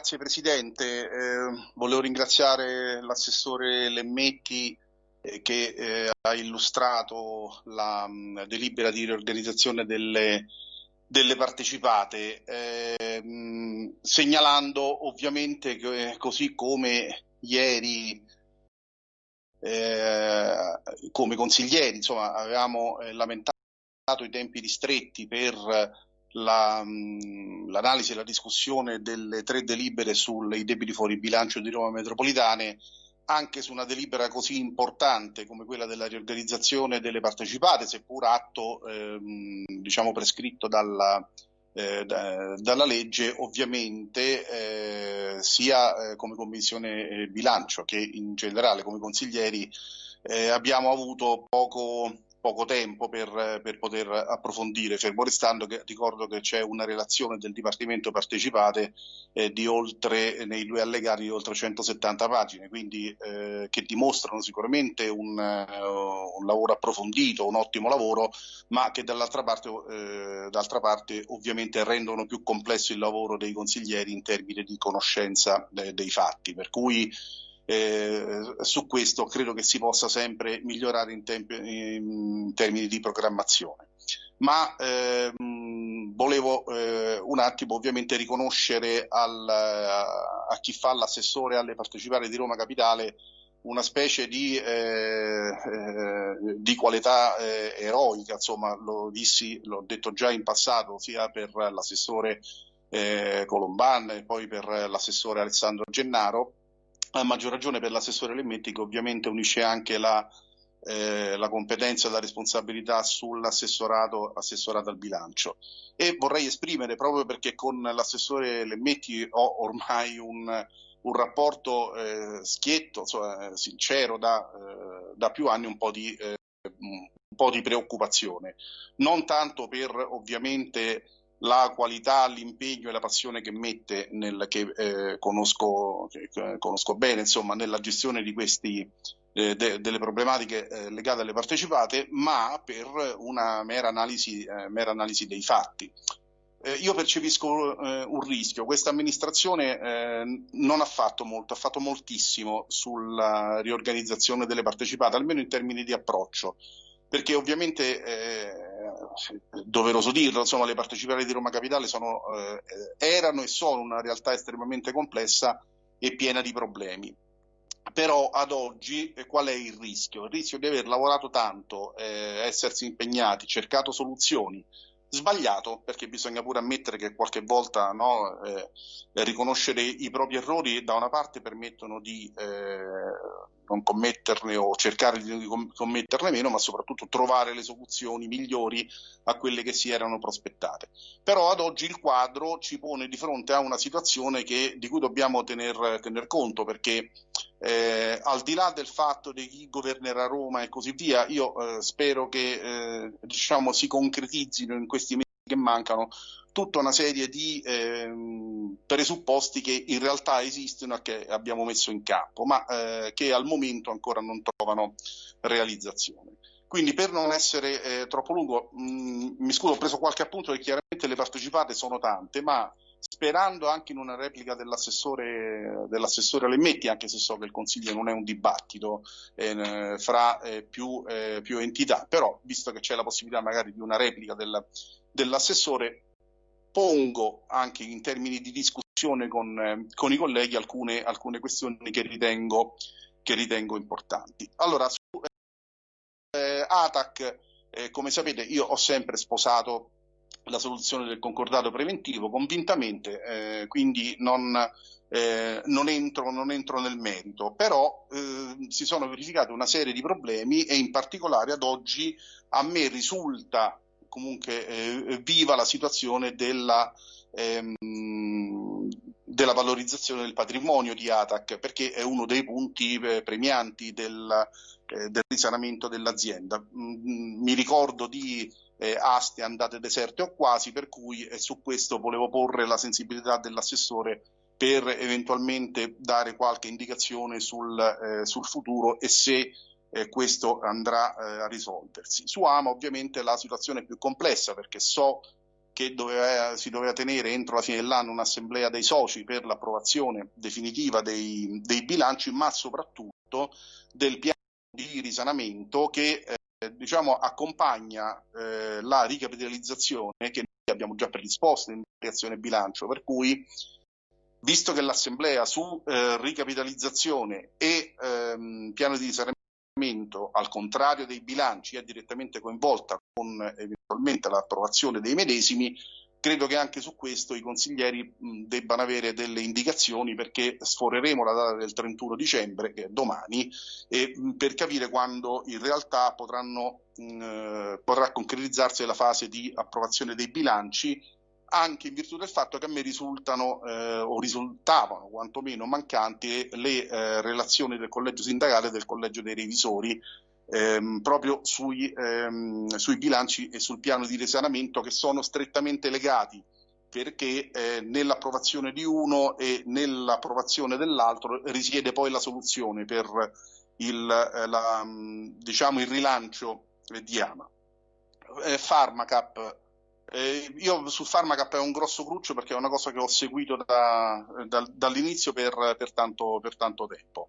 grazie Presidente. Eh, volevo ringraziare l'assessore Lemmetti eh, che eh, ha illustrato la mh, delibera di riorganizzazione delle, delle partecipate, mh, segnalando ovviamente che così come ieri eh, come consiglieri insomma, avevamo eh, lamentato i tempi ristretti per l'analisi la, e la discussione delle tre delibere sui debiti fuori bilancio di Roma Metropolitane anche su una delibera così importante come quella della riorganizzazione delle partecipate, seppur atto ehm, diciamo prescritto dalla, eh, da, dalla legge, ovviamente eh, sia eh, come Commissione eh, bilancio che in generale come consiglieri eh, abbiamo avuto poco poco tempo per, per, poter approfondire, fermo restando che ricordo che c'è una relazione del Dipartimento Partecipate eh, di oltre, nei due allegati di oltre 170 pagine, quindi eh, che dimostrano sicuramente un, uh, un, lavoro approfondito, un ottimo lavoro, ma che dall'altra parte, eh, d'altra parte ovviamente rendono più complesso il lavoro dei consiglieri in termini di conoscenza de, dei fatti. Per cui eh, su questo credo che si possa sempre migliorare in, in termini di programmazione. Ma ehm, volevo eh, un attimo ovviamente riconoscere al, a chi fa l'assessore alle partecipate di Roma Capitale una specie di, eh, eh, di qualità eh, eroica, insomma lo dissi, l'ho detto già in passato sia per l'assessore eh, Colomban e poi per l'assessore Alessandro Gennaro, a maggior ragione per l'assessore Lemmetti che ovviamente unisce anche la, eh, la competenza e la responsabilità sull'assessorato assessorato al bilancio. E vorrei esprimere, proprio perché con l'assessore Lemmetti ho ormai un, un rapporto eh, schietto, insomma, sincero, da, eh, da, più anni un po' di, eh, un po' di preoccupazione. Non tanto per ovviamente la qualità, l'impegno e la passione che mette, nel, che, eh, conosco, che conosco, bene, insomma, nella gestione di questi, eh, de, delle problematiche eh, legate alle partecipate, ma per una mera analisi, eh, mera analisi dei fatti. Eh, io percepisco eh, un rischio, questa amministrazione non ha fatto molto, ha fatto moltissimo sulla riorganizzazione delle partecipate, almeno in termini di approccio perché ovviamente doveroso dirlo, insomma, le partecipate di Roma Capitale sono, eh, erano e sono una realtà estremamente complessa e piena di problemi. Però ad oggi eh, qual è il rischio? Il rischio di aver lavorato tanto, eh, essersi impegnati, cercato soluzioni, sbagliato, perché bisogna pure ammettere che qualche volta no, eh, riconoscere i propri errori da una parte permettono di eh, non commetterne o cercare di commetterne meno, ma soprattutto trovare le soluzioni migliori a quelle che si erano prospettate. Però ad oggi il quadro ci pone di fronte a una situazione che, di cui dobbiamo tener, tener conto, perché eh, al di là del fatto di chi governerà Roma e così via, io eh, spero che eh, diciamo, si concretizzino in questi mesi che mancano tutta una serie di eh, presupposti che in realtà esistono e che abbiamo messo in campo, ma eh, che al momento ancora non trovano realizzazione. Quindi per non essere eh, troppo lungo, mh, mm, mi scuso, ho preso qualche appunto e chiaramente le partecipate sono tante, ma sperando anche in una replica dell'assessore, dell'assessore Lemmetti, anche se so che il Consiglio non è un dibattito eh, fra eh, più, eh, più, entità, però visto che c'è la possibilità magari di una replica del, dell'assessore, pongo anche in termini di discussione con, eh, con i colleghi alcune, alcune questioni che ritengo, che ritengo, importanti. Allora, su eh, ATAC, eh, come sapete, io ho sempre sposato la soluzione del concordato preventivo convintamente, eh, quindi non, eh, non, entro, non, entro, nel merito, però eh, si sono verificate una serie di problemi e in particolare ad oggi a me risulta comunque eh, viva la situazione della, ehm, della, valorizzazione del patrimonio di ATAC, perché è uno dei punti eh, premianti del, eh, del risanamento dell'azienda. Mm, mi ricordo di eh, aste andate deserte o quasi, per cui su questo volevo porre la sensibilità dell'assessore per eventualmente dare qualche indicazione sul, eh, sul futuro e se eh, questo andrà eh, a risolversi. Su AMA ovviamente la situazione è più complessa perché so che doveva, si doveva tenere entro la fine dell'anno un'assemblea dei soci per l'approvazione definitiva dei, dei, bilanci, ma soprattutto del piano di risanamento che eh, diciamo, accompagna eh, la ricapitalizzazione che noi abbiamo già predisposto in creazione bilancio, per cui visto che l'assemblea su eh, ricapitalizzazione e ehm, piano di risanamento, al contrario dei bilanci, è direttamente coinvolta con eventualmente l'approvazione dei medesimi, credo che anche su questo i consiglieri debbano avere delle indicazioni perché sforeremo la data del 31 dicembre, che è domani, e, per capire quando in realtà potranno, mh, potrà concretizzarsi la fase di approvazione dei bilanci anche in virtù del fatto che a me risultano eh, o risultavano quantomeno mancanti le eh, relazioni del collegio sindacale e del collegio dei revisori ehm, proprio sui, ehm, sui, bilanci e sul piano di risanamento che sono strettamente legati perché eh, nell'approvazione di uno e nell'approvazione dell'altro risiede poi la soluzione per il, eh, la, diciamo il rilancio di Ama. Eh, Pharmacap eh, io su Pharmacap è un grosso cruccio perché è una cosa che ho seguito da, da, dall'inizio per, per, tanto, per, tanto, tempo.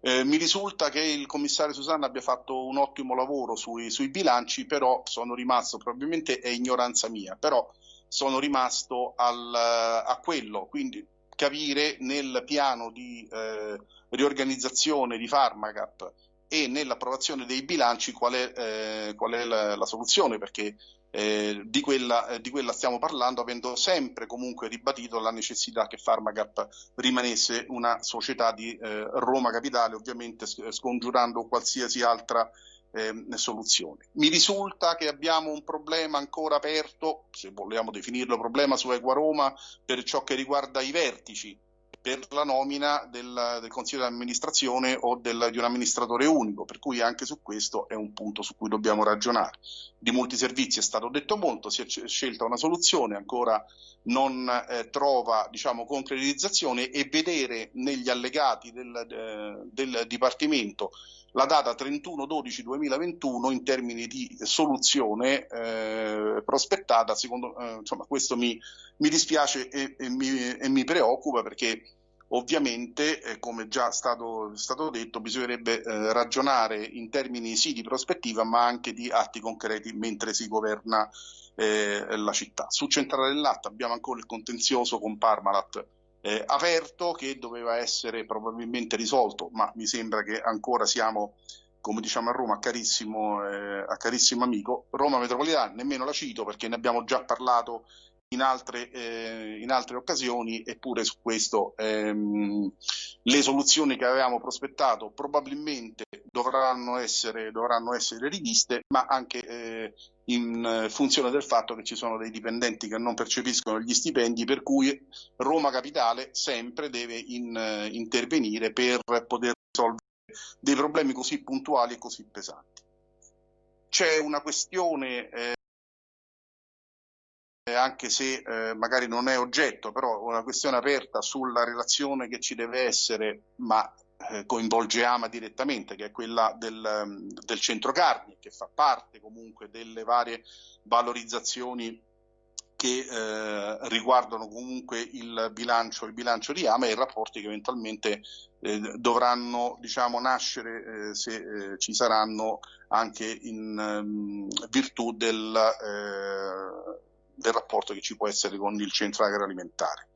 Eh, mi risulta che il commissario Susanna abbia fatto un ottimo lavoro sui, sui, bilanci, però sono rimasto, probabilmente è ignoranza mia, però sono rimasto al, a quello, quindi capire nel piano di eh, riorganizzazione di Pharmacap e nell'approvazione dei bilanci qual è, eh, qual è la, la, soluzione, perché eh, di, quella, eh, di, quella, stiamo parlando, avendo sempre comunque ribadito la necessità che Pharmacap rimanesse una società di eh, Roma Capitale, ovviamente scongiurando qualsiasi altra ehm, soluzione. Mi risulta che abbiamo un problema ancora aperto, se vogliamo definirlo problema su Equa Roma, per ciò che riguarda i vertici per la nomina del, del consiglio di amministrazione o del, di un amministratore unico, per cui anche su questo è un punto su cui dobbiamo ragionare. Di molti servizi è stato detto molto, si è scelta una soluzione, ancora non eh, trova diciamo, concretizzazione e vedere negli allegati del, del Dipartimento la data 31-12-2021 in termini di soluzione eh, prospettata, secondo, eh, insomma, questo mi, mi dispiace e, e, mi, e, mi, preoccupa perché ovviamente, eh, come già stato, stato detto, bisognerebbe eh, ragionare in termini sì di prospettiva ma anche di atti concreti mentre si governa eh, la città. Su Centrale del Latte abbiamo ancora il contenzioso con Parmalat eh, aperto che doveva essere probabilmente risolto, ma mi sembra che ancora siamo, come diciamo a Roma, a carissimo, eh, a carissimo amico. Roma Metropolitana, nemmeno la cito perché ne abbiamo già parlato in altre, eh, in altre occasioni, eppure su questo ehm, le soluzioni che avevamo prospettato probabilmente dovranno essere, dovranno essere riviste, ma anche eh, in funzione del fatto che ci sono dei dipendenti che non percepiscono gli stipendi, per cui Roma Capitale sempre deve in, intervenire per poter risolvere dei problemi così puntuali e così pesanti. C'è una questione eh, anche se eh, magari non è oggetto, però una questione aperta sulla relazione che ci deve essere, ma eh, coinvolge Ama direttamente, che è quella del, mm, del centro carni, che fa parte comunque delle varie valorizzazioni che eh, riguardano comunque il bilancio, il bilancio, di Ama e i rapporti che eventualmente eh, dovranno diciamo, nascere eh, se eh, ci saranno anche in um, virtù del, eh, del rapporto che ci può essere con il centro agroalimentare.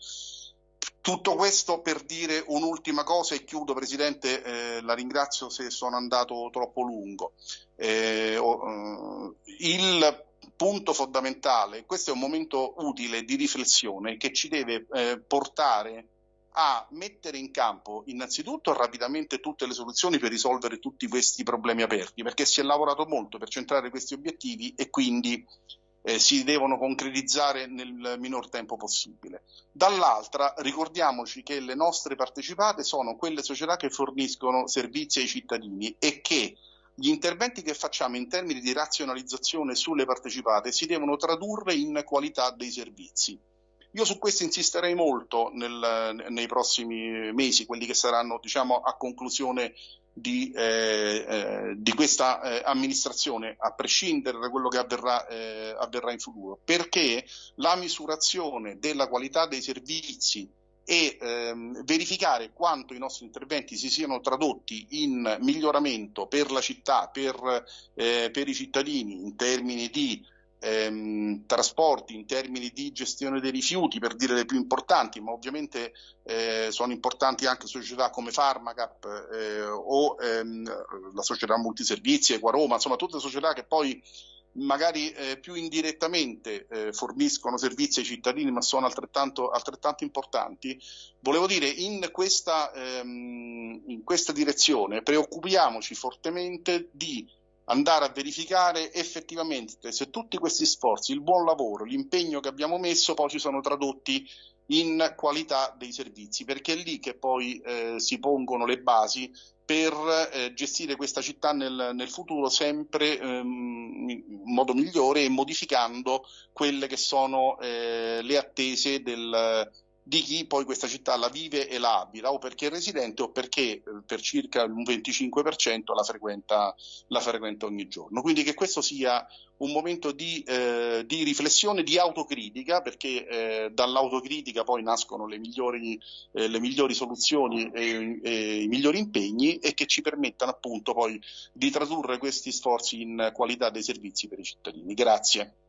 Tutto questo per dire un'ultima cosa e chiudo Presidente, eh, la ringrazio se sono andato troppo lungo. Eh, oh, il punto fondamentale, questo è un momento utile di riflessione che ci deve eh, portare a mettere in campo innanzitutto rapidamente tutte le soluzioni per risolvere tutti questi problemi aperti, perché si è lavorato molto per centrare questi obiettivi e quindi eh, si devono concretizzare nel minor tempo possibile. Dall'altra ricordiamoci che le nostre partecipate sono quelle società che forniscono servizi ai cittadini e che gli interventi che facciamo in termini di razionalizzazione sulle partecipate si devono tradurre in qualità dei servizi. Io su questo insisterei molto nel, nei prossimi mesi, quelli che saranno diciamo, a conclusione di, eh, eh, di questa eh, amministrazione, a prescindere da quello che avverrà, eh, avverrà in futuro, perché la misurazione della qualità dei servizi e ehm, verificare quanto i nostri interventi si siano tradotti in miglioramento per la città, per, eh, per i cittadini in termini di ehm, trasporti, in termini di gestione dei rifiuti, per dire le più importanti, ma ovviamente eh, sono importanti anche società come Pharmacap eh, o ehm, la società multiservizi, Equaroma, insomma tutte società che poi magari eh, più indirettamente eh, forniscono servizi ai cittadini ma sono altrettanto, altrettanto importanti, volevo dire in questa, ehm, in questa direzione preoccupiamoci fortemente di andare a verificare effettivamente se tutti questi sforzi, il buon lavoro, l'impegno che abbiamo messo poi ci sono tradotti in qualità dei servizi, perché è lì che poi eh, si pongono le basi per eh, gestire questa città nel, nel futuro sempre ehm, in modo migliore e modificando quelle che sono eh, le attese del, di chi poi questa città la vive e la abita, o perché è residente o perché eh, per circa un 25% la frequenta, la frequenta ogni giorno. Quindi che questo sia un momento di, eh, di riflessione, di autocritica, perché eh, dall'autocritica poi nascono le migliori, eh, le migliori soluzioni e, e, i migliori impegni e che ci permettano appunto poi di tradurre questi sforzi in qualità dei servizi per i cittadini. Grazie.